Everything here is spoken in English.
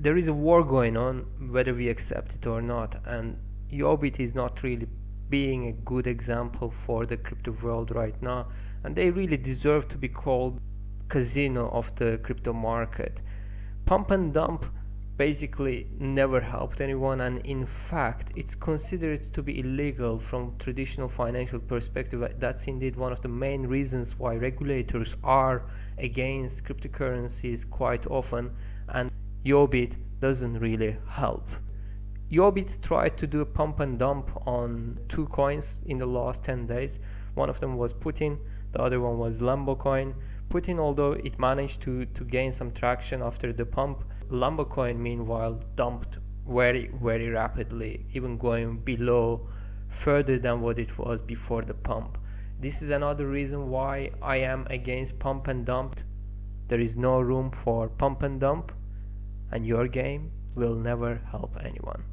there is a war going on whether we accept it or not and Yobit is not really being a good example for the crypto world right now and they really deserve to be called casino of the crypto market. Pump and dump basically never helped anyone and in fact it's considered to be illegal from traditional financial perspective. That's indeed one of the main reasons why regulators are against cryptocurrencies quite often and Yobit doesn't really help. Yobit tried to do a pump and dump on two coins in the last 10 days. One of them was Putin the other one was Lambo coin. Putin although it managed to to gain some traction after the pump Lambo coin meanwhile dumped very very rapidly even going below further than what it was before the pump. This is another reason why I am against pump and dump. There is no room for pump and dump and your game will never help anyone